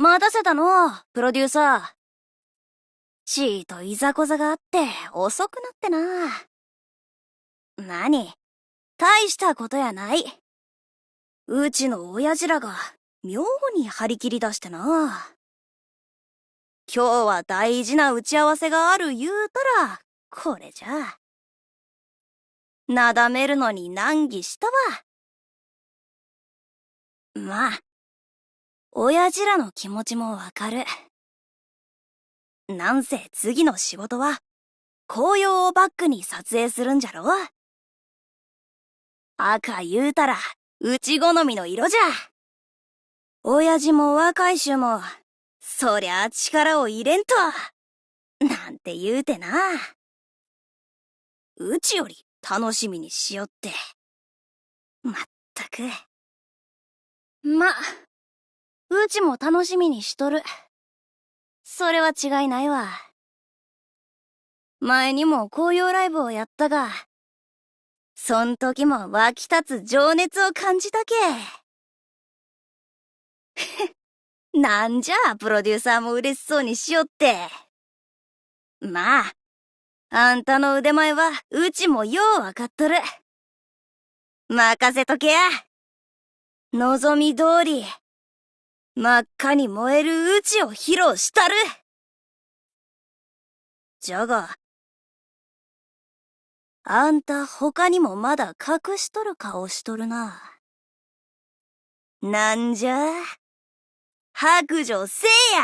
待たせたの、プロデューサー。ちーといざこざがあって遅くなってな。何？大したことやない。うちの親父らが妙に張り切り出してな。今日は大事な打ち合わせがある言うたら、これじゃ。なだめるのに難儀したわ。まあ、親父らの気持ちもわかる。なんせ次の仕事は、紅葉をバックに撮影するんじゃろ？赤言うたら、うち好みの色じゃ。親父も若い衆も、そりゃ力を入れんと、なんて言うてな。うちより楽しみにしよって。まったく。ま、うちも楽しみにしとる。それは違いないわ。前にも紅葉ライブをやったが、そん時も湧き立つ情熱を感じたけ。なんじゃ、プロデューサーも嬉しそうにしよって。まあ、あんたの腕前は、うちもようわかっとる。任せとけや。望み通り、真っ赤に燃えるうちを披露したる。じゃが、あんた他にもまだ隠しとる顔しとるな。なんじゃ白状せえや